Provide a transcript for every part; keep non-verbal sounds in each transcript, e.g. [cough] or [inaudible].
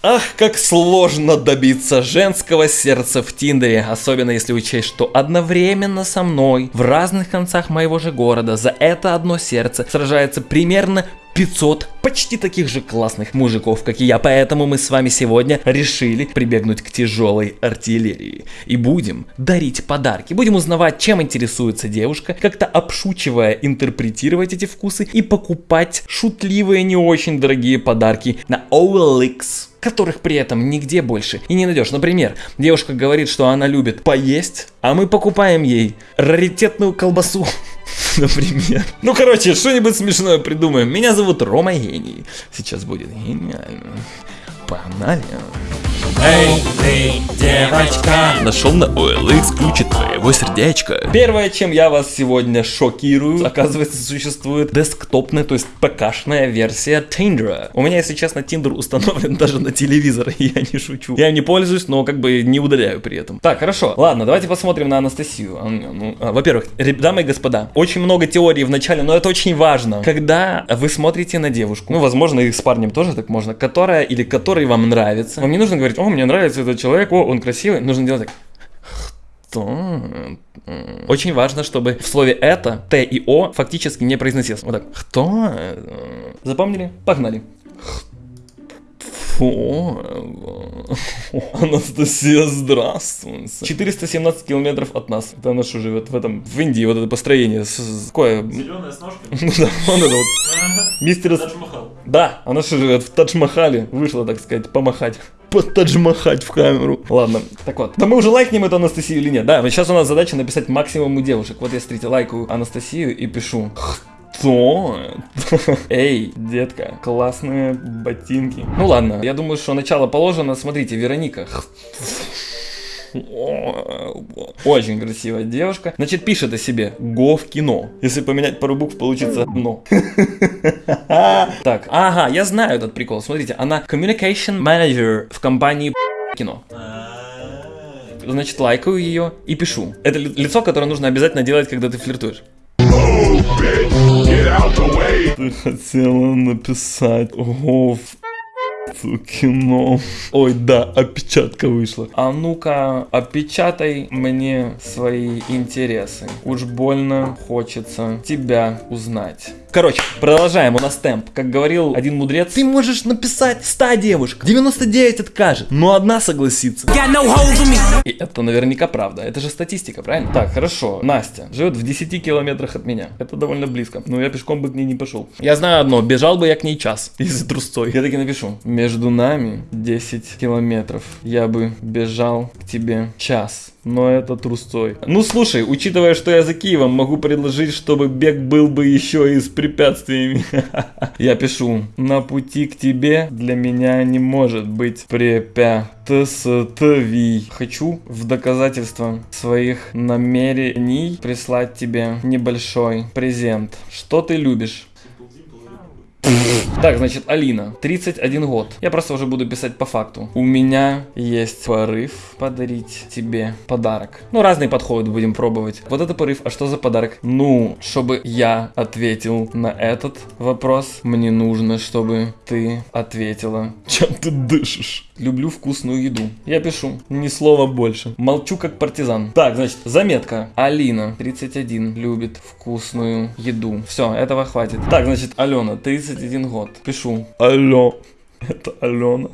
Ах, как сложно добиться женского сердца в Тиндере, особенно если учесть, что одновременно со мной в разных концах моего же города за это одно сердце сражается примерно 500 почти таких же классных мужиков, как и я. Поэтому мы с вами сегодня решили прибегнуть к тяжелой артиллерии. И будем дарить подарки. Будем узнавать, чем интересуется девушка, как-то обшучивая интерпретировать эти вкусы и покупать шутливые, не очень дорогие подарки на OLX которых при этом нигде больше и не найдешь. Например, девушка говорит, что она любит поесть, а мы покупаем ей раритетную колбасу. [laughs] Например. Ну, короче, что-нибудь смешное придумаем. Меня зовут Рома Гений. Сейчас будет гениально. Погнали. Эй, ты, девочка Нашел на OLX ключи твоего сердечка Первое, чем я вас сегодня шокирую Оказывается, существует десктопная, то есть ПКшная версия Tinder. У меня, если честно, Tinder установлен [laughs] даже на телевизор Я не шучу. Я не пользуюсь, но как бы не удаляю при этом. Так, хорошо, ладно, давайте посмотрим на Анастасию. А, ну, а, Во-первых, дамы и господа Очень много теорий в начале, но это очень важно. Когда вы смотрите на девушку Ну, возможно, и с парнем тоже так можно Которая или который вам нравится Вам не нужно говорить, о, мне нравится этот человек, о, он красивый. Нужно делать так. Кто? Очень важно, чтобы в слове это Т и О фактически не произносилось. Вот так. Кто? Запомнили? Погнали. Фу. Анастасия, здравствуй. 417 километров от нас. Это она что живет в этом, в Индии, вот это построение. Какое? Зеленая с ножкой? Ну [laughs] да, он это вот. Мистер... Тадж-Махал. Да, она что живет в Тадж-Махале. Вышла, так сказать, помахать. Потаджмахать в камеру. Ладно, так вот. Да мы уже лайкнем эту Анастасию или нет? Да, сейчас у нас задача написать максимум у девушек. Вот я, смотрите, лайкаю Анастасию и пишу. Кто? [laughs] Эй, детка, классные ботинки. Ну ладно, я думаю, что начало положено. Смотрите, Вероника. Очень красивая девушка. Значит, пишет о себе Го в кино. Если поменять пару букв, получится но. [laughs] Так, ага, я знаю этот прикол. Смотрите, она communication manager в компании кино. Значит, лайкаю ее и пишу. Это лицо, которое нужно обязательно делать, когда ты флиртуешь. Ты хотела написать Го в кино. Ой, да, опечатка вышла. А ну-ка, опечатай мне свои интересы. Уж больно хочется тебя узнать. Короче, продолжаем, у нас темп. Как говорил один мудрец, ты можешь написать 100 девушек, 99 откажет, но одна согласится. И это наверняка правда, это же статистика, правильно? Так, хорошо, Настя живет в 10 километрах от меня, это довольно близко, но я пешком бы к ней не пошел. Я знаю одно, бежал бы я к ней час, [laughs] если трусцой. Я таки напишу, между нами 10 километров, я бы бежал к тебе час но это трусцой. Ну слушай, учитывая, что я за Киевом, могу предложить, чтобы бег был бы еще и с препятствиями. [laughs] Я пишу, на пути к тебе для меня не может быть препятствий. Хочу в доказательство своих намерений прислать тебе небольшой презент. Что ты любишь? Так, значит, Алина, 31 год. Я просто уже буду писать по факту. У меня есть порыв подарить тебе подарок. Ну, разные подходы будем пробовать. Вот это порыв, а что за подарок? Ну, чтобы я ответил на этот вопрос, мне нужно, чтобы ты ответила, чем ты дышишь. Люблю вкусную еду. Я пишу, ни слова больше. Молчу как партизан. Так, значит, заметка. Алина, 31, любит вкусную еду. Все, этого хватит. Так, значит, Алена, 31 год. Пишу. Алло. Это Алена.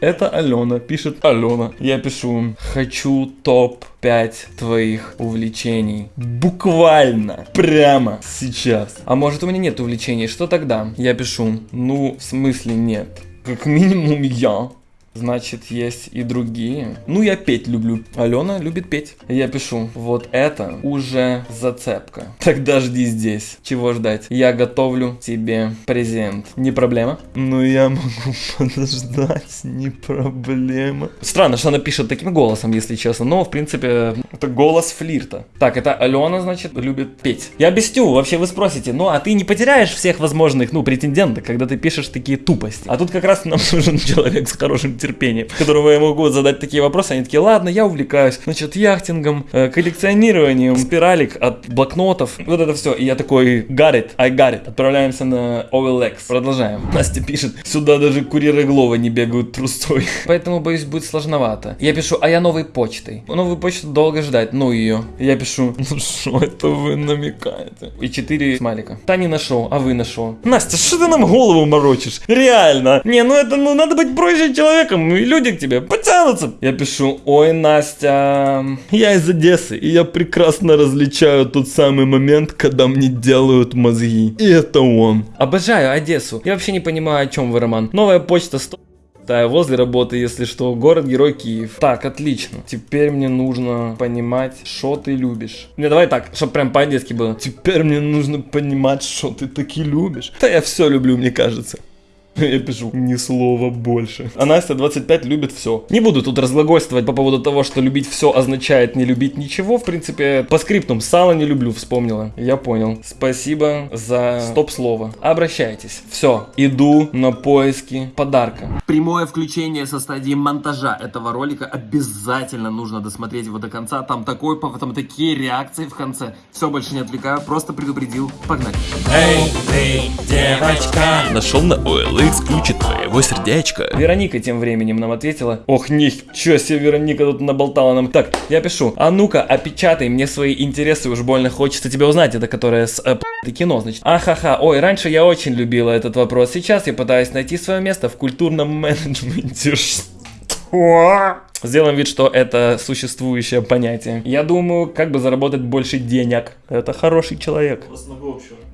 Это Алена, пишет Алена. Я пишу, хочу топ-5 твоих увлечений. Буквально. Прямо сейчас. А может у меня нет увлечений, что тогда? Я пишу, ну, в смысле нет. Как минимум я. Значит, есть и другие. Ну, я петь люблю. Алена любит петь. Я пишу, вот это уже зацепка. Тогда жди здесь. Чего ждать? Я готовлю тебе презент. Не проблема? Ну, я могу [laughs] подождать. Не проблема. Странно, что она пишет таким голосом, если честно. Но, в принципе, это голос флирта. Так, это Алена, значит, любит петь. Я объясню. Вообще, вы спросите, ну, а ты не потеряешь всех возможных, ну, претенденток, когда ты пишешь такие тупости? А тут как раз нам [laughs] нужен человек с хорошим терпения, которому я могу задать такие вопросы, они такие, ладно, я увлекаюсь, значит, яхтингом, э, коллекционированием, спиралик от блокнотов, вот это все. И я такой, it, I got it. Отправляемся на OLX. Продолжаем. [laughs] Настя пишет, сюда даже курьеры Глова не бегают трустой. [laughs] Поэтому, боюсь, будет сложновато. Я пишу, а я новой почтой. Новую почту долго ждать, ну ее. Я пишу, [laughs] ну что это вы намекаете? И четыре смайлика. Та не нашел, а вы нашел. Настя, что ты нам голову морочишь? Реально. Не, ну это, ну надо быть проще человеком, и люди к тебе потянутся. Я пишу, ой, Настя, я из Одессы, и я прекрасно различаю тот самый момент, когда мне делают мозги. И это он. Обожаю Одессу. Я вообще не понимаю, о чем вы, Роман. Новая почта 100 да, возле работы, если что, город-герой Киев. Так, отлично. Теперь мне нужно понимать, что ты любишь. Не, давай так, чтобы прям по-одесски было. Теперь мне нужно понимать, что ты таки любишь. Да я все люблю, мне кажется. [laughs] Я пишу, ни слова больше. А Настя 25 любит все. Не буду тут разглагольствовать по поводу того, что любить все означает не любить ничего. В принципе, по скриптум, сало не люблю, вспомнила. Я понял. Спасибо за стоп-слово. Обращайтесь. Все, иду на поиски подарка. Прямое включение со стадии монтажа этого ролика обязательно нужно досмотреть его до конца. Там такой, там такие реакции в конце. Все, больше не отвлекаю, просто предупредил. Погнали. Эй, ты, девочка. Нашел на OLX ключи твоего сердечка. Вероника тем временем нам ответила. Ох, ничего себе, Вероника тут наболтала нам. Так, я пишу. А ну-ка, опечатай мне свои интересы, уж больно хочется тебя узнать. Это которая с э, кино, значит. Ахаха, ой, раньше я очень любила этот вопрос. Сейчас я пытаюсь найти свое место в культурном [laughs] менеджменте. Что? Сделаем вид, что это существующее понятие. Я думаю, как бы заработать больше денег. Это хороший человек.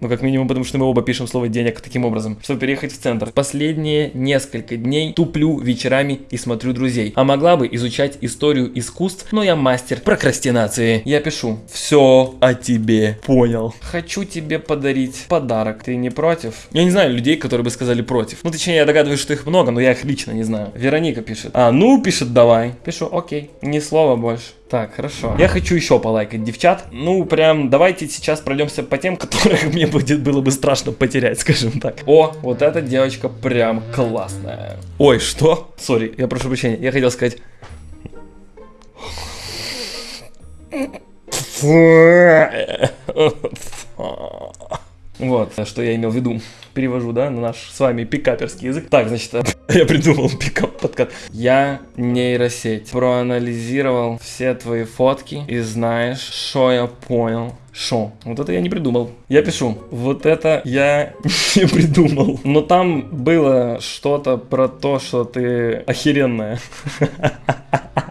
Ну, как минимум, потому что мы оба пишем слово денег таким образом, чтобы переехать в центр. Последние несколько дней туплю вечерами и смотрю друзей. А могла бы изучать историю искусств, но я мастер прокрастинации. Я пишу, все о тебе понял. Хочу тебе подарить подарок. Ты не против? Я не знаю людей, которые бы сказали против. Ну, точнее, я догадываюсь, что их много, но я их лично не знаю. Вероника пишет. А, ну, пишет, давай. Пишу, окей. Ни слова больше. Так, хорошо. Я хочу еще полайкать девчат. Ну, прям, давайте сейчас пройдемся по тем, [laughs] которых мне будет, было бы страшно потерять, скажем так. О, вот эта девочка прям классная. Ой, что? Сори, я прошу прощения. Я хотел сказать... [laughs] [laughs] Вот, что я имел в виду. Перевожу, да, на наш с вами пикаперский язык. Так, значит, [laughs] я придумал пикап подкат. Я нейросеть. Проанализировал все твои фотки и знаешь, что я понял. Шо? Вот это я не придумал. Я пишу. Вот это я [laughs] не придумал. Но там было что-то про то, что ты охеренная. [laughs]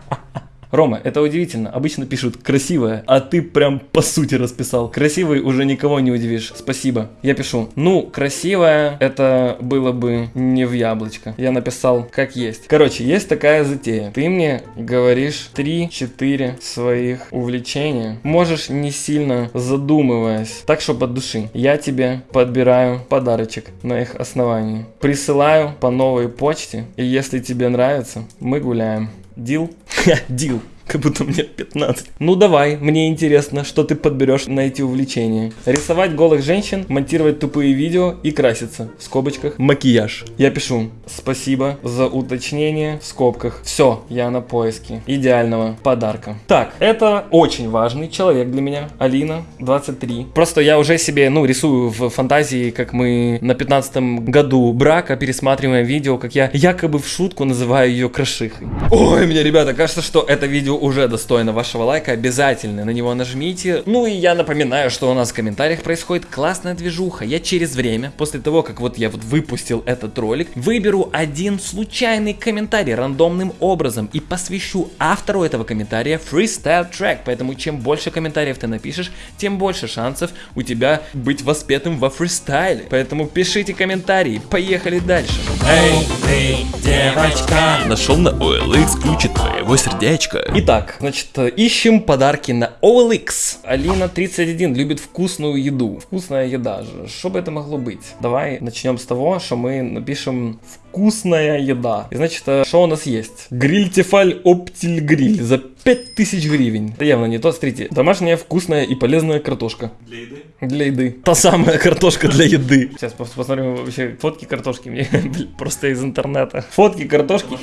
Рома, это удивительно. Обычно пишут красивая, а ты прям по сути расписал. Красивый уже никого не удивишь. Спасибо. Я пишу. Ну, красивая, это было бы не в яблочко. Я написал как есть. Короче, есть такая затея. Ты мне говоришь 3-4 своих увлечения. Можешь не сильно задумываясь. Так, чтобы от души. Я тебе подбираю подарочек на их основании. Присылаю по новой почте. И если тебе нравится, мы гуляем. Дил? [laughs] Дил. Как будто мне 15. Ну давай, мне интересно, что ты подберешь на эти увлечения. Рисовать голых женщин, монтировать тупые видео и краситься. В скобочках макияж. Я пишу. Спасибо за уточнение в скобках. Все, я на поиске идеального подарка. Так, это очень важный человек для меня. Алина, 23. Просто я уже себе, ну, рисую в фантазии, как мы на 15 году брака пересматриваем видео, как я якобы в шутку называю ее крашихой. Ой, мне, ребята, кажется, что это видео уже достойно вашего лайка, обязательно на него нажмите. Ну и я напоминаю, что у нас в комментариях происходит классная движуха. Я через время, после того, как вот я вот выпустил этот ролик, выберу один случайный комментарий рандомным образом и посвящу автору этого комментария фристайл трек. Поэтому чем больше комментариев ты напишешь, тем больше шансов у тебя быть воспетым во фристайле. Поэтому пишите комментарии, поехали дальше. Эй, ты, девочка. Нашел на OLX ключи твоего сердечка. Итак, значит, ищем подарки на OLX. Алина 31 любит вкусную еду. Вкусная еда же. Что бы это могло быть? Давай начнем с того, что мы напишем вкусная еда. И значит, что у нас есть? Гриль Тефаль Оптиль Гриль за 5000 гривен. Это явно не то. Смотрите, домашняя вкусная и полезная картошка. Для еды? Для еды. Та самая картошка для еды. Сейчас пос- посмотрим вообще фотки картошки мне [laughs] просто из интернета. Фотки картошки.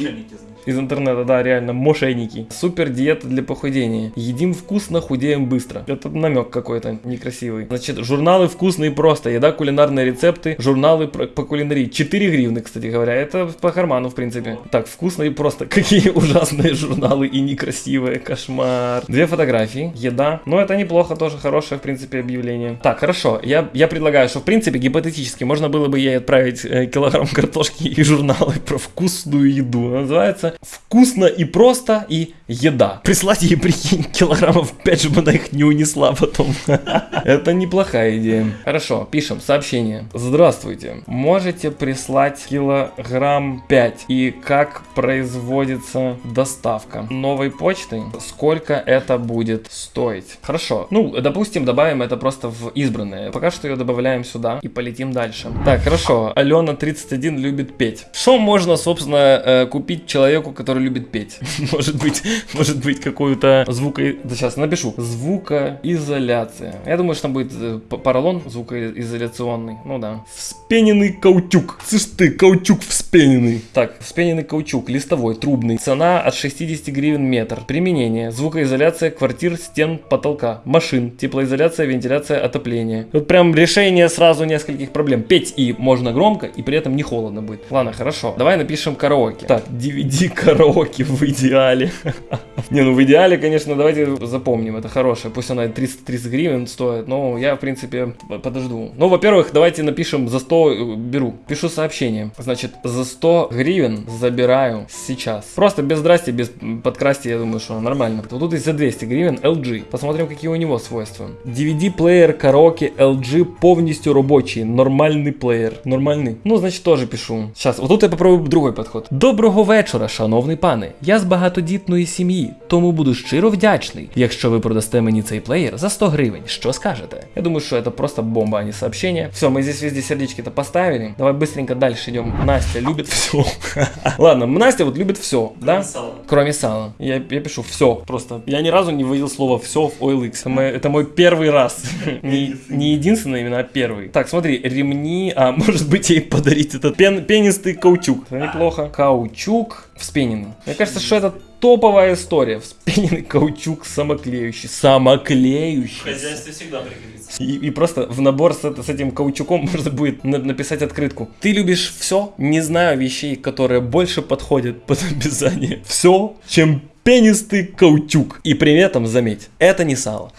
Из интернета, да, реально, мошенники. Супер диета для похудения. Едим вкусно, худеем быстро. Это намек какой-то некрасивый. Значит, журналы вкусные просто. Еда, кулинарные рецепты, журналы по кулинарии. 4 гривны, кстати говоря. Это по карману, в принципе. Так, вкусно и просто. [laughs] Какие ужасные журналы и некрасивые. Кошмар. Две фотографии. Еда. Но это неплохо, тоже хорошее, в принципе, объявление. Так, хорошо. Я, я предлагаю, что, в принципе, гипотетически можно было бы ей отправить э, килограмм картошки и журналы про вкусную еду. Называется «Вкусно и просто» и «Еда». Прислать ей, прикинь, килограммов 5, чтобы она их не унесла потом. [laughs] Это неплохая идея. Хорошо, пишем сообщение. Здравствуйте. Можете прислать килограмм 5 и как производится доставка новой почты? Сколько это будет стоить? Хорошо. Ну, допустим, добавим это просто в избранное. Пока что ее добавляем сюда и полетим дальше. Так, хорошо. Алена 31 любит петь. Что можно, собственно, э, купить человеку, который любит петь? [laughs] Может быть, может быть какую-то звуко... Да сейчас напишу. Звукоизоляция. Я думаю, что там будет э, поролон звукоизоляционный. Ну да. Вспененный каучук. Слышь ты, каучук вспененный. Так, вспененный каучук, листовой, трубный. Цена от 60 гривен метр. Применение. Звукоизоляция квартир, стен, потолка, машин, теплоизоляция, вентиляция, отопление. Вот прям решение сразу нескольких проблем. Петь и можно громко, и при этом не холодно будет. Ладно, хорошо. Давай напишем караоке. Так, DVD [laughs] караоке в идеале. [laughs] Не, ну в идеале, конечно, давайте запомним, это хорошее. Пусть она 330 гривен стоит, но я, в принципе, подожду. Ну, во-первых, давайте напишем за 100, э, беру. Пишу сообщение. Значит, за 100 гривен забираю сейчас. Просто без здрасте, без подкрасти, я думаю, что нормально. Вот тут есть за 200 гривен LG. Посмотрим, какие у него свойства. DVD-плеер караоке LG повністю робочий. Нормальний плеєр. Нормальний. Ну, значить, теж пишу. Зараз, отут я попробую другий підход. Доброго вечора, шановний пане. Я з багатодітної сім'ї, тому буду щиро вдячний, якщо ви продасте мені цей плеєр за 100 гривень. Що скажете? Я думаю, что это просто бомба, а не сообщение. Все, мы здесь везде сердечки-то поставили. Давай быстренько дальше идем. Настя любит все. [laughs] Ладно, Настя вот любит все, да? Кроме сала. Я, я пишу все. Просто я ни разу не вывел слово все в OLX. Это мой, это мой первый раз. Не, [laughs] не единственный, именно а первый. Так, смотри, ремни. А, [laughs] может быть, ей подарить этот пен, пенистый каучук. Это неплохо. Каучук вспененный. Мне кажется, что это топовая история. Вспененный каучук самоклеющий. Самоклеющий. всегда пригодится. И, и просто в набор с, это- с этим каучуком [laughs] можно будет на- написать открытку. Ты любишь все? Не знаю вещей, которые больше подходят под описание. Все, чем пенистый каучук. И при этом, заметь, это не сало.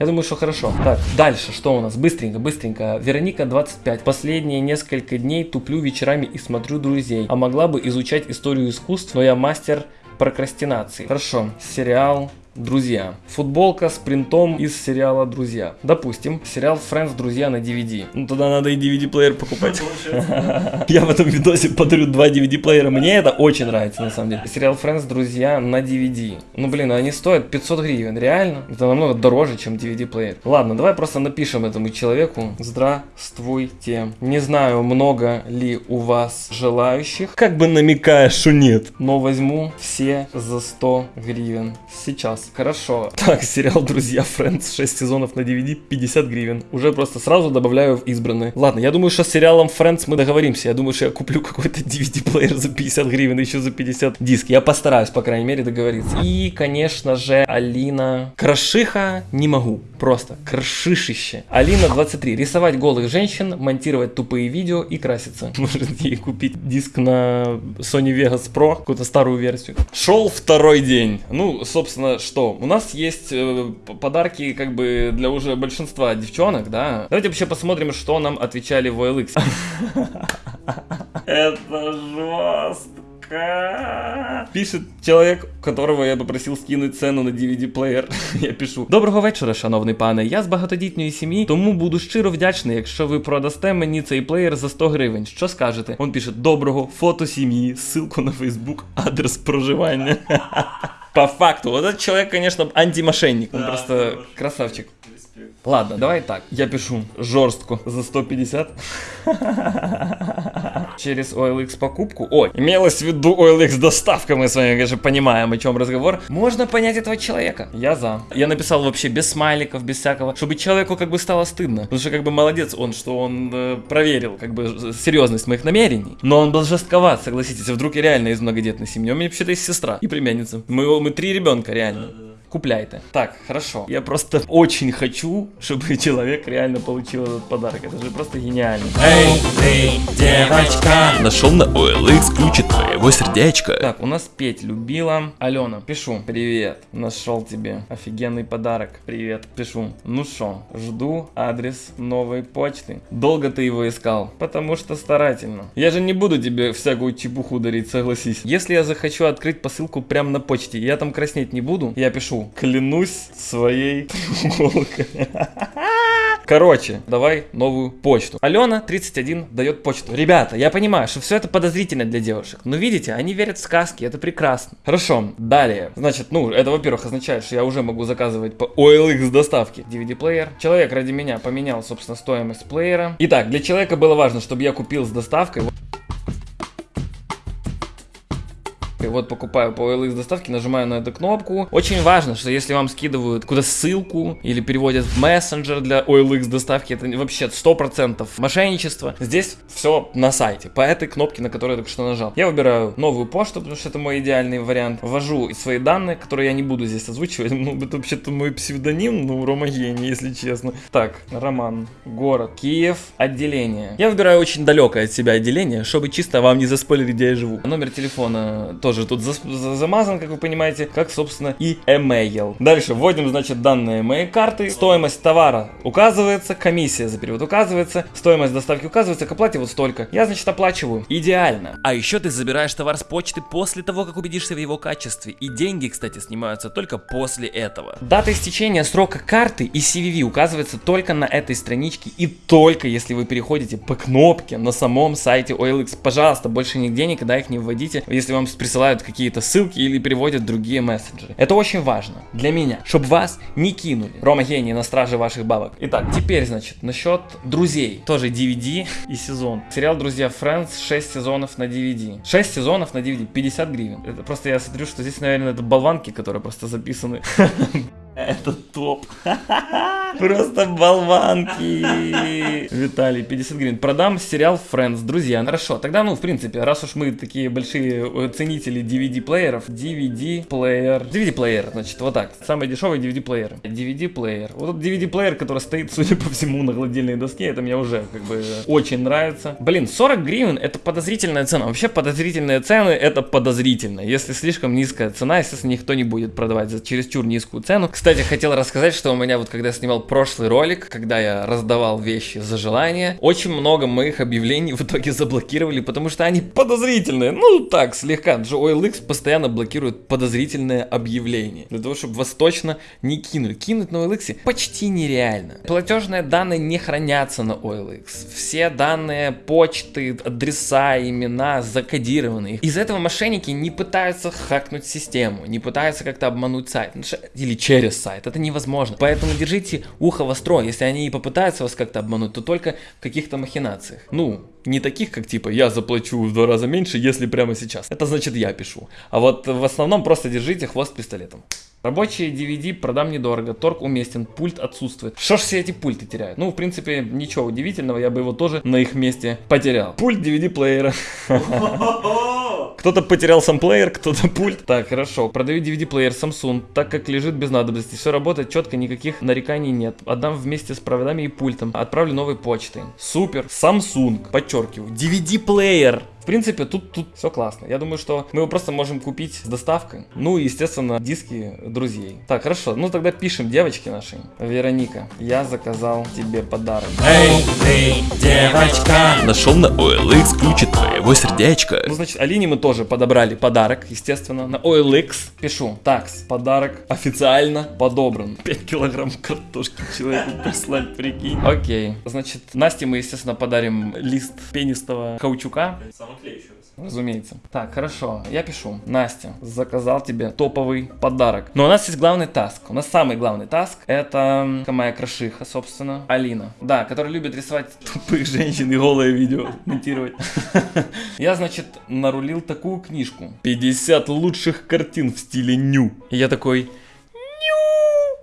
Я думаю, что хорошо. Так, дальше, что у нас? Быстренько, быстренько. Вероника 25. Последние несколько дней туплю вечерами и смотрю друзей. А могла бы изучать историю искусств, но я мастер прокрастинации. Хорошо. Сериал Друзья. Футболка с принтом из сериала Друзья. Допустим, сериал Friends Друзья на DVD. Ну тогда надо и DVD-плеер покупать. Я в этом видосе подарю два DVD-плеера. Мне это очень нравится, на самом деле. Сериал Friends Друзья на DVD. Ну блин, они стоят 500 гривен. Реально? Это намного дороже, чем DVD-плеер. Ладно, давай просто напишем этому человеку. Здравствуйте. Не знаю, много ли у вас желающих. Как бы намекая, что нет. Но возьму все за 100 гривен. Сейчас. Хорошо. Так, сериал Друзья Friends 6 сезонов на DVD 50 гривен. Уже просто сразу добавляю в избранные. Ладно, я думаю, что с сериалом Friends мы договоримся. Я думаю, что я куплю какой-то DVD-плеер за 50 гривен еще за 50 диск. Я постараюсь, по крайней мере, договориться. И, конечно же, Алина. Крашиха не могу. Просто крашишище. Алина 23. Рисовать голых женщин, монтировать тупые видео и краситься. [laughs] Может ей купить диск на Sony Vegas Pro, какую-то старую версию. Шел второй день. Ну, собственно, что? У нас есть э, п- подарки как бы для уже большинства девчонок, да? Давайте вообще посмотрим, что нам отвечали в OLX. Это жестко. Пишет человек, которого я попросил скинуть цену на DVD-плеєр. [laughs] Я пишу: Доброго вечора, шановний пане. Я з багатодітної сім'ї, тому буду щиро вдячний, якщо ви продасте мені цей плеєр за 100 гривень. Що скажете? Он пише: Доброго, фото сім'ї, ссылку на Facebook, адрес проживання. [laughs] По факту, вот этот человек, конечно, антимошенник. Он Да, просто хорош. красавчик. Ладно, давай так. Я пишу жестко за 150. Через OLX покупку. Ой, имелось в виду OLX доставка, мы с вами, конечно, понимаем, о чем разговор. Можно понять этого человека. Я за. Я написал вообще без смайликов, без всякого, чтобы человеку как бы стало стыдно. Потому что как бы молодец он, что он э, проверил как бы серьезность моих намерений. Но он был жестковат, согласитесь. Вдруг я реально из многодетной семьи. У меня вообще-то есть сестра и племянница. Мы, мы три ребенка реально. Купляйте. Так, хорошо. Я просто очень хочу, чтобы [laughs] человек реально получил этот подарок. Это же просто гениально. Эй, ты, девочка, Нашел на OLX ключи твоего сердечка. Так, у нас Петь любила. Алена, пишу. Привет. Нашел тебе офигенный подарок. Привет. Пишу. Ну шо, жду адрес новой почты. Долго ты его искал? Потому что старательно. Я же не буду тебе всякую чепуху дарить, согласись. Если я захочу открыть посылку прямо на почте, я там краснеть не буду, я пишу. Клянусь своей треуголкой. Короче, давай новую почту. Алена 31 дает почту. Ребята, я понимаю, что все это подозрительно для девушек. Но видите, они верят в сказки, это прекрасно. Хорошо, далее. Значит, ну, это, во-первых, означает, что я уже могу заказывать по OLX доставки DVD-плеер. Человек ради меня поменял, собственно, стоимость плеера. Итак, для человека было важно, чтобы я купил с доставкой. Вот покупаю по OLX доставке, нажимаю на эту кнопку. Очень важно, что если вам скидывают куда ссылку или переводят в мессенджер для OLX доставки, это вообще 100% мошенничество. Здесь все на сайте, по этой кнопке, на которую я только что нажал. Я выбираю новую почту, потому что это мой идеальный вариант. Ввожу свои данные, которые я не буду здесь озвучивать. [laughs] Ну, это вообще-то мой псевдоним, ну, Рома Гений, если честно. Так, Роман, город, Киев, отделение. Я выбираю очень далекое от себя отделение, чтобы чисто вам не заспойлерить, где я живу. Номер телефона тоже тут зас- за- замазан, как вы понимаете, как, собственно, и email. Дальше вводим, значит, данные моей карты. Стоимость товара указывается, комиссия за перевод указывается, стоимость доставки указывается, к оплате вот столько. Я, значит, оплачиваю. Идеально. А еще ты забираешь товар с почты после того, как убедишься в его качестве. И деньги, кстати, снимаются только после этого. Дата истечения срока карты и CVV указывается только на этой страничке и только если вы переходите по кнопке на самом сайте OLX. Пожалуйста, больше нигде никогда их не вводите, если вам присылают какие-то ссылки или переводят другие мессенджеры. Это очень важно для меня, чтобы вас не кинули. Рома Гений на страже ваших бабок. Итак, теперь, значит, насчет друзей. Тоже DVD и сезон. Сериал «Друзья Friends» 6 сезонов на DVD. 6 сезонов на DVD, 50 гривен. Это просто я смотрю, что здесь, наверное, это болванки, которые просто записаны. [laughs] Это топ. [laughs] Просто болванки. Виталий, 50 гривен. Продам сериал Friends, друзья. Хорошо, тогда, ну, в принципе, раз уж мы такие большие э, ценители DVD-плееров, DVD-плеер. DVD-плеер, значит, вот так. Самый дешевый DVD-плеер. DVD-плеер. Вот DVD-плеер, который стоит, [laughs] судя по всему, на гладильной доске, это мне уже, как бы, очень нравится. Блин, 40 гривен это подозрительная цена. Вообще, подозрительные цены это подозрительно. Если слишком низкая цена, естественно, никто не будет продавать за чересчур низкую цену. Кстати, хотел рассказать, что у меня вот, когда я снимал прошлый ролик, когда я раздавал вещи за желание, очень много моих объявлений в итоге заблокировали, потому что они подозрительные. Ну, так, слегка. OLX постоянно блокирует подозрительные объявления. Для того, чтобы вас точно не кинули. Кинуть на OLX почти нереально. Платежные данные не хранятся на OLX. Все данные почты, адреса, имена закодированы. Из-за этого мошенники не пытаются хакнуть систему, не пытаются как-то обмануть сайт. Или через сайт. Это невозможно. Поэтому держите ухо востро. Если они и попытаются вас как-то обмануть, то только в каких-то махинациях. Ну, не таких, как типа я заплачу в два раза меньше, если прямо сейчас. Это значит я пишу. А вот в основном просто держите хвост пистолетом. Рабочие DVD продам недорого, торг уместен, пульт отсутствует. Что ж все эти пульты теряют? Ну, в принципе, ничего удивительного, я бы его тоже на их месте потерял. Пульт DVD-плеера. [laughs] Кто-то потерял сам плеер, кто-то пульт. Так, хорошо. Продаю DVD-плеер Samsung, так как лежит без надобности. Все работает четко, никаких нареканий нет. Отдам вместе с проводами и пультом. Отправлю новой почтой. Супер. Samsung, подчеркиваю. DVD-плеер. В принципе, тут, тут все классно. Я думаю, что мы его просто можем купить с доставкой. Ну и, естественно, диски друзей. Так, хорошо. Ну тогда пишем девочки нашей. Вероника, я заказал тебе подарок. эй, ты, девочка, Нашел на OLX ключи твоего сердечка. Ну, значит, Алине мы тоже подобрали подарок, естественно, на OLX. Пишу, такс, подарок официально подобран. 5 килограмм картошки человеку прислать, прикинь. Окей, значит, Насте мы, естественно, подарим лист пенистого каучука. Разумеется. Так, хорошо, я пишу. Настя, заказал тебе топовый подарок. Но у нас есть главный таск. У нас самый главный таск это моя крашиха, собственно, Алина. Да, которая любит рисовать тупых женщин и голое видео монтировать. [laughs] Я, значит, нарулил такую книжку. 50 лучших картин в стиле ню. И я такой,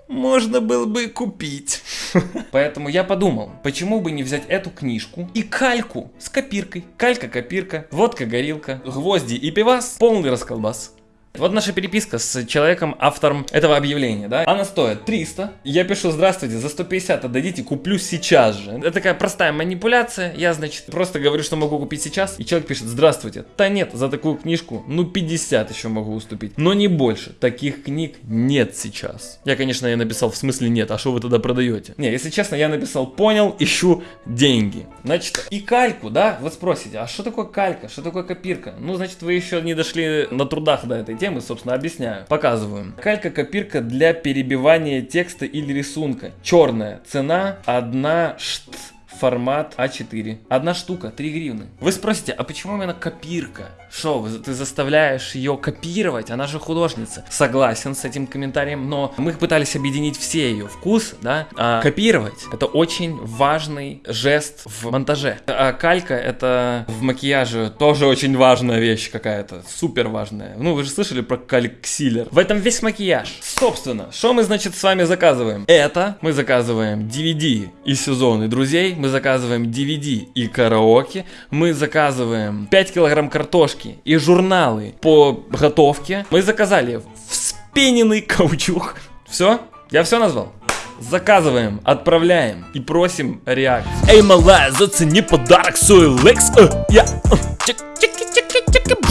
можно было бы купить. [laughs] Поэтому я подумал, почему бы не взять эту книжку и кальку с копиркой. Калька-копирка, водка-горилка, гвозди и пивас, полный расколбас. Вот наша переписка с человеком, автором этого объявления, да? Она стоит 300. Я пишу, здравствуйте, за 150 отдадите, куплю сейчас же. Это такая простая манипуляция. Я, значит, просто говорю, что могу купить сейчас. И человек пишет, здравствуйте. Да нет, за такую книжку, ну 50 еще могу уступить. Но не больше. Таких книг нет сейчас. Я, конечно, я написал, в смысле нет, а что вы тогда продаете? Не, если честно, я написал, понял, ищу деньги. Значит, и кальку, да? Вы спросите, а что такое калька? Что такое копирка? Ну, значит, вы еще не дошли на трудах до этой темы, собственно, объясняю. Показываю. Калька-копирка для перебивания текста или рисунка. Черная. Цена одна шт. Формат А4. Одна штука, 3 гривны. Вы спросите, а почему именно копирка? Вы- ты заставляешь ее копировать? Она же художница. Согласен с этим комментарием, но мы пытались объединить все ее вкус, да? А копировать это очень важный жест в монтаже. А калька это в макияже тоже очень важная вещь какая-то, супер важная. Ну, вы же слышали про кальксилер. В этом весь макияж. Собственно, что мы, значит, с вами заказываем? Это мы заказываем DVD и сезоны друзей, мы заказываем DVD и караоке, мы заказываем 5 килограмм картошки и журналы по готовке. Мы заказали вспененный каучук. Все? Я все назвал? Заказываем, отправляем и просим реакцию. Эй, малая, зацени подарок с OLX. Э, я... э.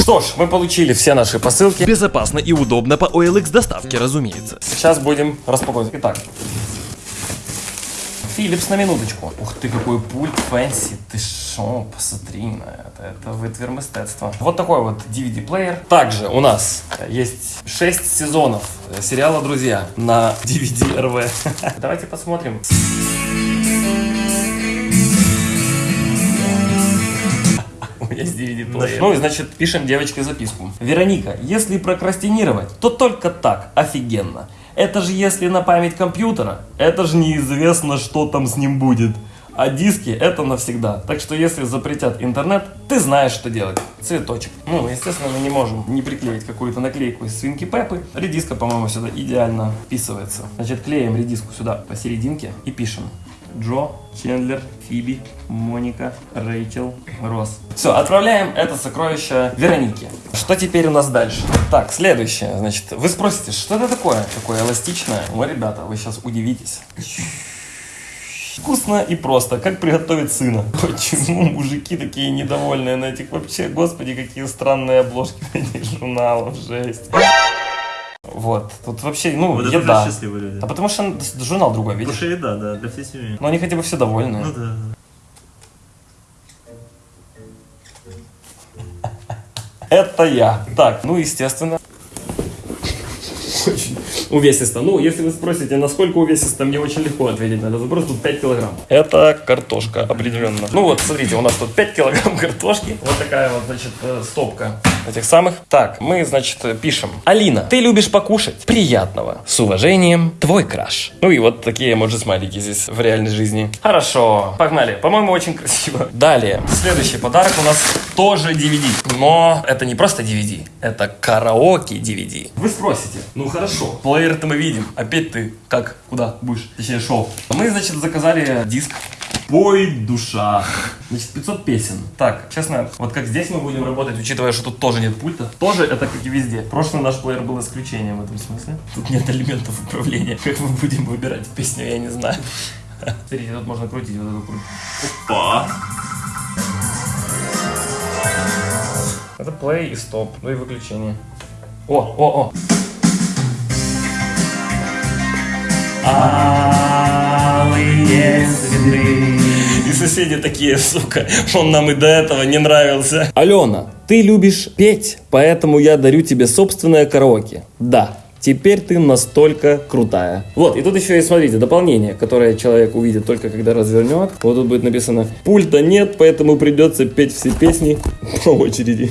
Что ж, мы получили все наши посылки. Безопасно и удобно по OLX доставке, разумеется. Сейчас будем распаковывать. Итак. Philips на минуточку. Ух ты, какой пульт fancy. Ты шо, посмотри на это. Это витвір мистецтва. Вот такой вот DVD-плеер. Также у нас есть 6 сезонов сериала «Друзья» на DVD-RW. [laughs] Давайте посмотрим. [laughs] Есть DVD-плеер. Ну и значит, пишем девочке записку. Вероника, если прокрастинировать, то только так, офигенно. Это же если на память компьютера, это же неизвестно, что там с ним будет. А диски это навсегда. Так что если запретят интернет, ты знаешь, что делать. Цветочек. Ну, естественно, мы не можем не приклеить какую-то наклейку из свинки Пеппы. Редиска, по-моему, сюда идеально вписывается. Значит, клеим редиску сюда посерединке и пишем. Джо, Чендлер, Фиби, Моника, Рэйчел, Росс. Все, отправляем это сокровище Веронике. Что теперь у нас дальше? Так, следующее. Значит, вы спросите, что это такое? Такое эластичное? Ну, ребята, вы сейчас удивитесь. Вкусно и просто, как приготовить сына. Почему мужики такие недовольные на этих вообще, господи, какие странные обложки этих журналов, жесть. Вот, тут вообще, ну, Вот это еда. уже счастливые люди. А потому что журнал другой, видишь? Потому что еда, да, для всей семьи. Но они хотя бы все довольны. Ну да. Это я. Так, ну, естественно. Очень увесисто. Ну, если вы спросите, насколько увесисто, мне очень легко ответить на этот вопрос. Тут 5 килограмм. Это картошка, определенно. Ну вот, смотрите, у нас тут 5 килограмм [laughs] картошки. Вот такая вот, значит, э, стопка этих самых. Так, мы, значит, э, пишем. Алина, ты любишь покушать? Приятного. С уважением, твой краш. Ну и вот такие эмоджи смайлики здесь в реальной жизни. Хорошо, погнали. По-моему, очень красиво. Далее. Следующий подарок у нас тоже DVD. Но это не просто DVD, это караоке DVD. Вы спросите, ну хорошо, плеер-то мы видим. Опять ты как, куда будешь? Точнее, шел. Мы, значит, заказали диск Пой, душа. Значит, 500 песен. Так, честно, вот как здесь мы будем работать, учитывая, что тут тоже нет пульта, тоже это как и везде. Прошлый наш плеер был исключением в этом смысле. Тут нет элементов управления. Как мы будем выбирать песню, я не знаю. Смотрите, тут можно крутить вот эту круть. Опа! Это play и стоп, ну и выключение. О, о, о. Алые цветы. И соседи такие, сука, он нам и до этого не нравился. Алена, ты любишь петь, поэтому я дарю тебе собственное караоке. Да, Теперь ты настолько крутая. Вот, и тут еще есть, смотрите, дополнение, которое человек увидит только когда развернет. Вот тут будет написано, пульта нет, поэтому придется петь все песни по очереди.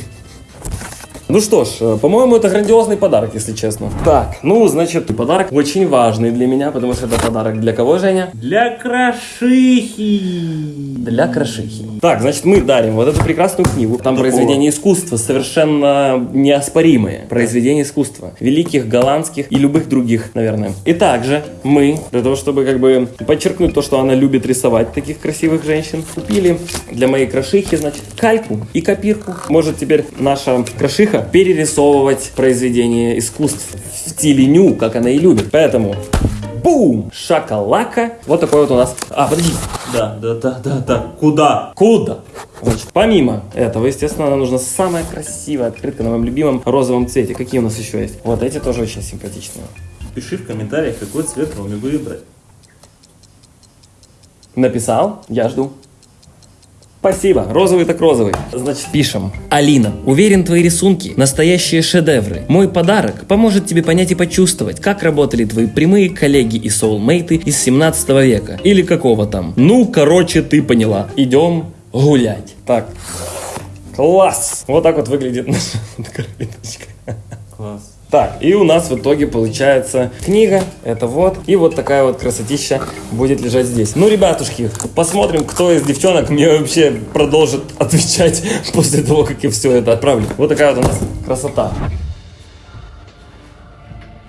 Ну что ж, э, по-моему, это грандиозный подарок, если честно. Так, ну, значит, подарок очень важный для меня, потому что это подарок для кого, Женя? Для крошихи. Для крошихи. Так, значит, мы дарим вот эту прекрасную книгу. Там произведения искусства, совершенно неоспоримые. Произведения искусства. Великих, голландских и любых других, наверное. И также мы, для того, чтобы как бы подчеркнуть то, что она любит рисовать таких красивых женщин, купили для моей крошихи, значит, кальку и копирку. Может теперь наша крошиха перерисовывать произведения искусств в стиле ню, как она и любит. Поэтому Бум! Шакалака. Вот такой вот у нас... А, подожди. Да, да, да, да, да. Куда? Куда? Значит, помимо этого, естественно, нам нужна самая красивая открытка на моем любимом розовом цвете. Какие у нас еще есть? Вот эти тоже очень симпатичные. Пиши в комментариях, какой цвет Роме выбрать. Написал? Я жду. Спасибо. Розовый так розовый. Значит, пишем. Алина, уверен, твои рисунки – настоящие шедевры. Мой подарок поможет тебе понять и почувствовать, как работали твои прямые коллеги и соулмейты из 17 века. Или какого там. Ну, короче, ты поняла. Идем гулять. Так. Класс! Вот так вот выглядит наша [laughs] картиночка. Класс. Так, и у нас в итоге получается книга, это вот, и вот такая вот красотища будет лежать здесь. Ну, ребятушки, посмотрим, кто из девчонок мне вообще продолжит [laughs] отвечать после того, как я все это отправлю. Вот такая вот у нас красота.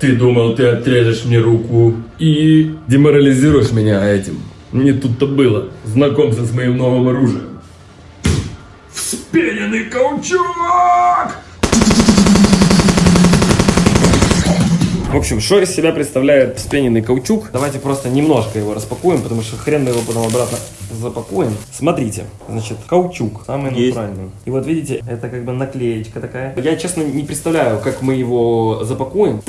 Ты думал, ты отрежешь мне руку и деморализируешь меня этим. Не тут-то было. Знакомься с моим новым оружием. Вспененный каучук! В общем, что из себя представляет вспененный каучук? Давайте просто немножко его распакуем, потому что хрен мы его потом обратно запакуем. Смотрите, значит, каучук, самый Есть. натуральный. И вот видите, это как бы наклеечка такая. Я, честно, не представляю, как мы его запакуем.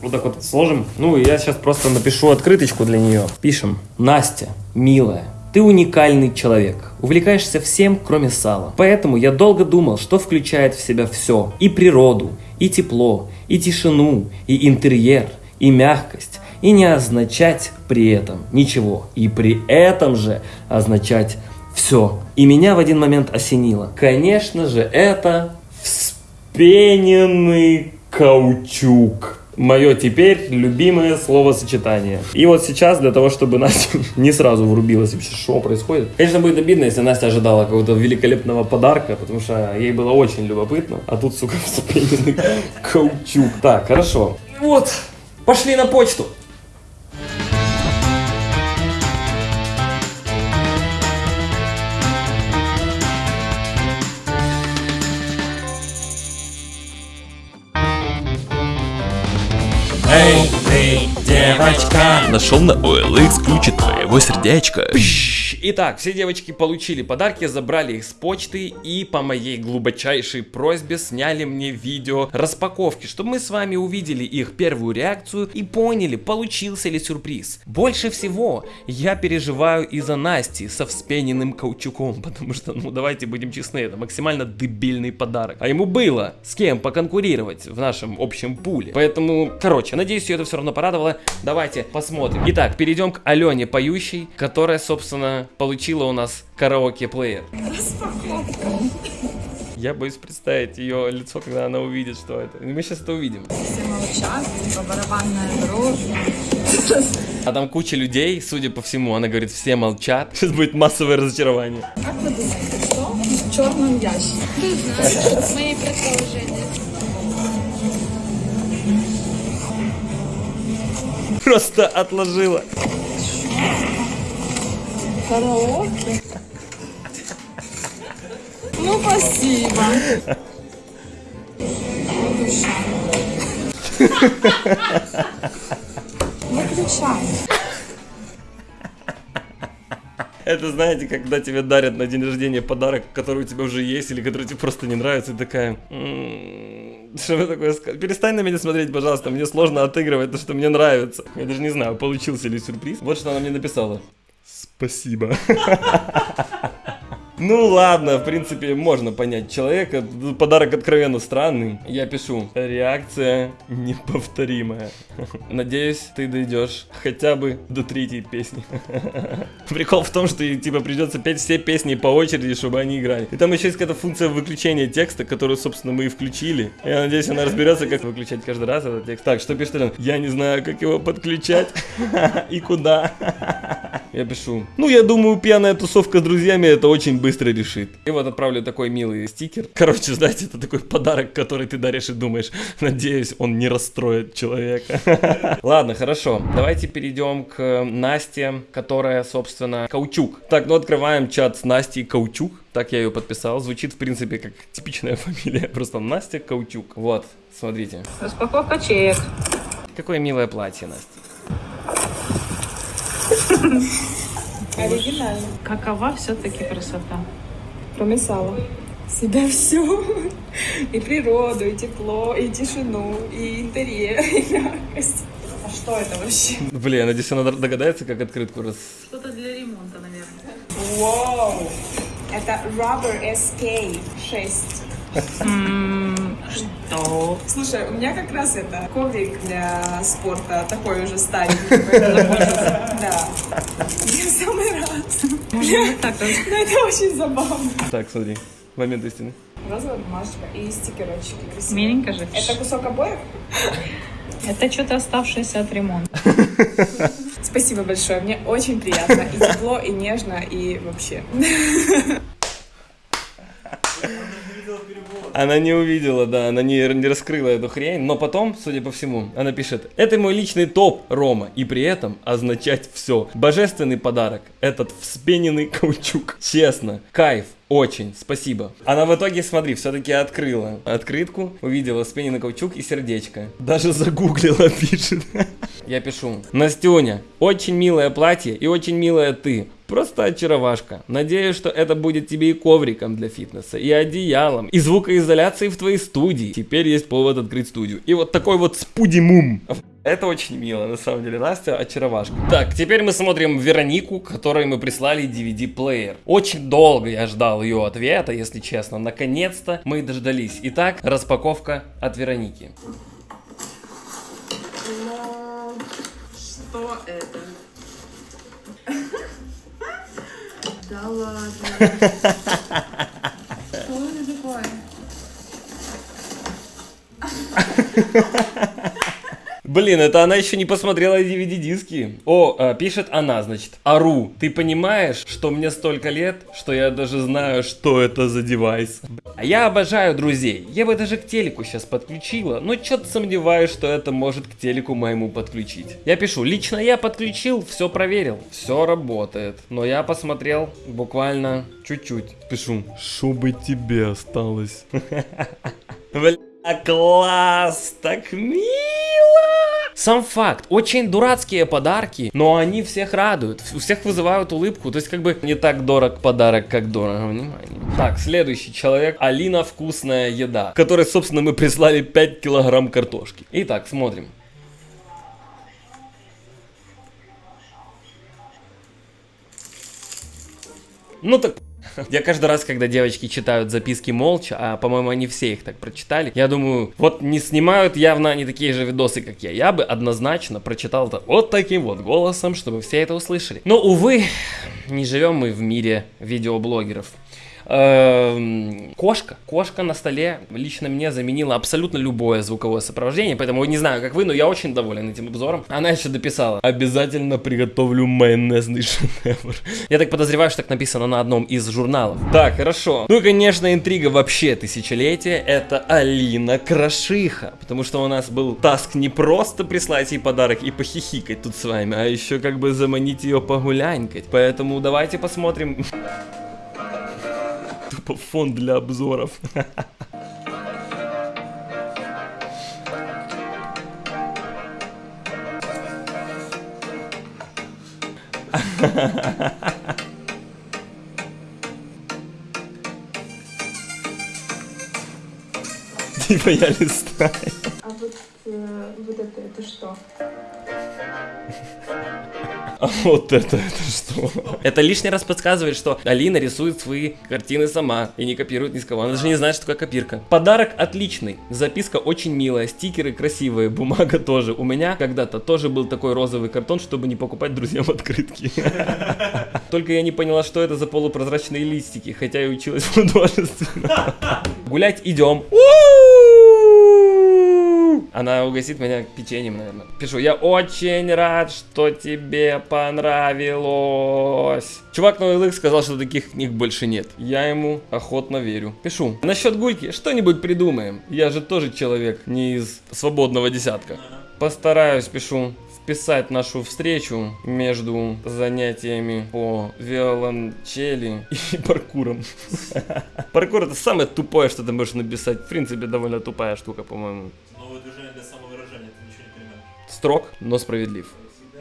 Вот так вот сложим. Ну, и я сейчас просто напишу открыточку для нее. Пишем. Настя, милая, ты уникальный человек. Увлекаешься всем, кроме сала. Поэтому я долго думал, что включает в себя все. И природу, и тепло, и тишину, и интерьер, и мягкость. И не означать при этом ничего. И при этом же означать все. И меня в один момент осенило. Конечно же, это вспененный каучук. Мое теперь любимое словосочетание. И вот сейчас, для того, чтобы Настя [laughs] не сразу врубилась вообще, что происходит. Конечно, будет обидно, если Настя ожидала какого-то великолепного подарка, потому что ей было очень любопытно. А тут, сука, [laughs] вспененный каучук. Так, хорошо. Вот, пошли на почту. Нашел на OLX ключи твоего сердечка. Итак, все девочки получили подарки, забрали их с почты и по моей глубочайшей просьбе сняли мне видео распаковки, чтобы мы с вами увидели их первую реакцию и поняли, получился ли сюрприз. Больше всего я переживаю из-за Насти со вспененным каучуком, [laughs] потому что, ну давайте будем честны, это максимально дебильный подарок. А ему было с кем поконкурировать в нашем общем пуле. Поэтому, короче, надеюсь, ее это все равно порадовало. Давайте посмотрим. Итак, перейдем к Алене Поющей, которая, собственно, получила у нас караоке-плеер. Я боюсь представить ее лицо, когда она увидит, что это. Мы сейчас это увидим. все молчат, типа барабанная. А там куча людей, судя по всему, она говорит, все молчат. Сейчас будет массовое разочарование. Как вы думаете, что в черном ящике? Мои предположения. Просто отложила. Караоке? Ну, спасибо. Выключай. Это знаете, когда тебе дарят на день рождения подарок, который у тебя уже есть, или который тебе просто не нравится, и такая... «М, Что вы такое сказали? Перестань на меня смотреть, пожалуйста, мне сложно отыгрывать то, что мне нравится. Я даже не знаю, получился ли сюрприз. Вот что она мне написала. Спасибо. [laughs] Ну ладно, в принципе, можно понять человека. Подарок откровенно странный. Я пишу. Реакция неповторимая. [laughs] Надеюсь, ты дойдешь хотя бы до третьей песни. [laughs] Прикол в том, что типа придется петь все песни по очереди, чтобы они играли. И там еще есть какая-то функция выключения текста, которую, собственно, мы и включили. Я надеюсь, она разберется, как выключать каждый раз этот текст. Так, что пишет он? Я не знаю, как его подключать и куда. [laughs] Я пишу. Ну, я думаю, пьяная тусовка с друзьями это очень быстро решит. И вот отправлю такой милый стикер. Короче, [laughs] знаете, это такой подарок, который ты даришь и думаешь, надеюсь, он не расстроит человека. [laughs] Ладно, хорошо. Давайте перейдем к Насте, которая, собственно, Каучук. Так, ну открываем чат с Настей Каучук. Так я ее подписал. Звучит, в принципе, как типичная [laughs] фамилия. Просто Настя Каучук. Вот, смотрите. Распаковка чек. Какое милое платье, Настя. Оригинально. Какова все-таки красота? Кроме сала. Себя [laughs] все. И природу, и тепло, и тишину, и интерьер, [laughs] и мягкость. А что это вообще? Блин, я надеюсь, она догадается, как открытку раз... Что-то для ремонта, наверное. Вау! Это Rubber SK 6. Что? Слушай, у меня как раз это коврик для спорта, такой уже старенький. Да. Я в самый раз. Можно так Ну, это очень забавно. Так, смотри. Момент истины. Розовая бумажка и стикерочки красивые. Миленько же. Это кусок обоев? Это что-то оставшееся от ремонта. Спасибо большое, мне очень приятно. И тепло, и нежно, и вообще. Она не увидела, да, она не, не раскрыла эту хрень, но потом, судя по всему, она пишет, это мой личный топ, Рома, и при этом означать все. Божественный подарок, этот вспененный каучук. Честно, кайф, очень, спасибо. Она в итоге, смотри, все-таки открыла открытку, увидела вспененный каучук и сердечко. Даже загуглила, [laughs] пишет. Я пишу, Настюня, очень милое платье и очень милая ты. Просто очаровашка. Надеюсь, что это будет тебе и ковриком для фитнеса, и одеялом, и звукоизоляцией в твоей студии. Теперь есть повод открыть студию. И вот такой вот спудимум. Это очень мило, на самом деле, Настя очаровашка. Так, теперь мы смотрим Веронику, которой мы прислали DVD-плеер. Очень долго я ждал ее ответа, если честно. Наконец-то мы дождались. Итак, распаковка от Вероники. Что это? Да ладно. Что это такое? Блин, это она еще не посмотрела DVD-диски. О, а, пишет она, значит. Ару, ты понимаешь, что мне столько лет, что я даже знаю, что это за девайс? А я обожаю друзей. Я бы даже к телеку сейчас подключила, но что-то сомневаюсь, что это может к телеку моему подключить. Я пишу, лично я подключил, все проверил, все работает. Но я посмотрел буквально чуть-чуть. Пишу, чтобы тебе осталось. [laughs] Бля, класс, так мило. Сам факт, очень дурацкие подарки, но они всех радуют, у всех вызывают улыбку, то есть как бы не так дорог подарок, как дорого внимание. Так, следующий человек, Алина Вкусная Еда, которой, собственно, мы прислали 5 килограмм картошки. Итак, смотрим. Ну так, я каждый раз, когда девочки читают записки молча, а по-моему они все их так прочитали, я думаю, вот не снимают явно они такие же видосы, как я. Я бы однозначно прочитал это вот таким вот голосом, чтобы все это услышали. Но, увы, не живем мы в мире видеоблогеров. Эм, Кошка, кошка на столе лично мне заменила абсолютно любое звуковое сопровождение, поэтому не знаю, как вы, но я очень доволен этим обзором. Она еще дописала, обязательно приготовлю майонезный шедевр. Я так подозреваю, что так написано на одном из журналов. Так, хорошо. Ну и, конечно, интрига вообще тысячелетия, это Алина Крашиха, потому что у нас был таск не просто прислать ей подарок и похихикать тут с вами, а еще как бы заманить ее погулянькать. Поэтому давайте посмотрим фон для обзоров. Типа я листаю. А вот, э, вот это, это что? А вот это, это что? Это лишний раз подсказывает, что Алина рисует свои картины сама и не копирует ни с кого. Она даже не знает, что такое копирка. Подарок отличный. Записка очень милая. Стикеры красивые. Бумага тоже. У меня когда-то тоже был такой розовый картон, чтобы не покупать друзьям [laughs] открытки. [laughs] Только я не поняла, что это за полупрозрачные листики, хотя и училась художественно. [laughs] Гулять идем. Она угостит меня печеньем, наверное. Пишу, я очень рад, что тебе понравилось. Чувак на OLX сказал, что таких книг больше нет. Я ему охотно верю. Пишу, насчет гульки что-нибудь придумаем. Я же тоже человек, не из свободного десятка. Постараюсь, пишу, вписать нашу встречу между занятиями по виолончели и [laughs] паркуром. [laughs] Паркур это самое тупое, что ты можешь написать. В принципе, довольно тупая штука, по-моему. Строг, но справедлив.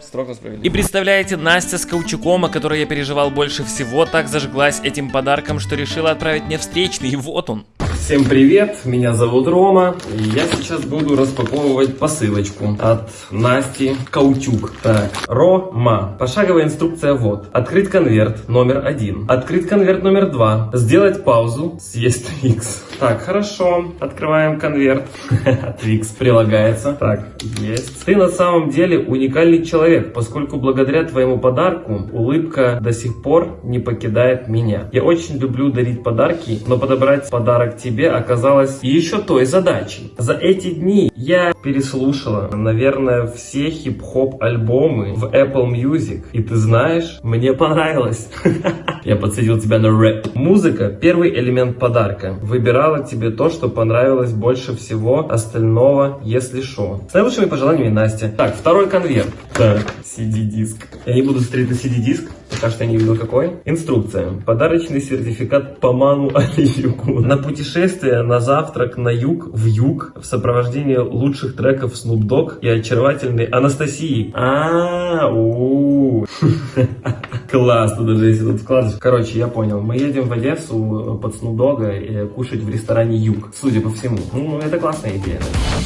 Строг, но справедлив. И представляете, Настя с Каучуком, о которой я переживал больше всего, так зажглась этим подарком, что решила отправить мне встречный, и вот он. Всем привет, меня зовут Рома, и я сейчас буду распаковывать посылочку от Насти Каучук. Так, Рома. Пошаговая инструкция вот. Открыть конверт номер один. Открыть конверт номер два. Сделать паузу. Съесть Твикс. Так, хорошо. Открываем конверт. [laughs] Твикс прилагается. Так, есть. Ты на самом деле уникальный человек, поскольку благодаря твоему подарку улыбка до сих пор не покидает меня. Я очень люблю дарить подарки, но подобрать подарок тебе оказалось еще той задачей. За эти дни я переслушала, наверное, все хип-хоп альбомы в Apple Music. И ты знаешь, мне понравилось. [laughs] Я подсадил тебя на рэп. Музыка – первый элемент подарка. Выбирала тебе то, что понравилось больше всего остального, если шо. С наилучшими пожеланиями, Настя. Так, второй конверт. Так, CD-диск. Я не буду смотреть на CD-диск, что я не видел какой. Инструкция. Подарочный сертификат по Ману [laughs] Алиюку. На путешествие на завтрак на юг, в юг, в сопровождении лучших треков Snoop Dogg и очаровательной Анастасии. А, у [laughs] Класс, тут даже если тут вкладыш. Короче, я понял. Мы едем в Одессу под Snoop Dogg и кушать в ресторане Юг. Судя по всему. Ну, это классная идея.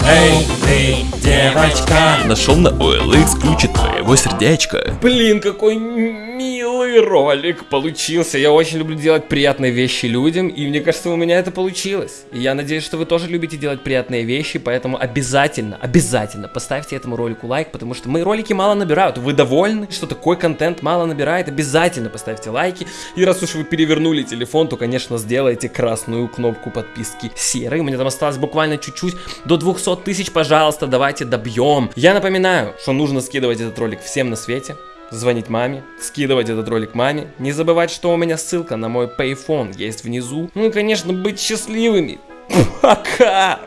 Эй, ты, девочка. Нашел на OLX ключи твоего сердечка. Блин, какой милый ролик получился. Я очень люблю делать приятные вещи людям, и мне кажется, у меня это получилось. И я надеюсь, что вы тоже любите делать приятные вещи, поэтому обязательно, обязательно поставьте этому ролику лайк, потому что мои ролики мало набирают. Вы довольны, что такой контент мало набирает? Обязательно поставьте лайки. И раз уж вы перевернули телефон, то, конечно, сделайте красную кнопку подписки серой. У меня там осталось буквально чуть-чуть до 200 тысяч, пожалуйста, давайте добьем. Я напоминаю, что нужно скидывать этот ролик всем на свете звонить маме, скидывать этот ролик маме, не забывать, что у меня ссылка на мой Payphone есть внизу. Ну и, конечно, быть счастливыми. Пока!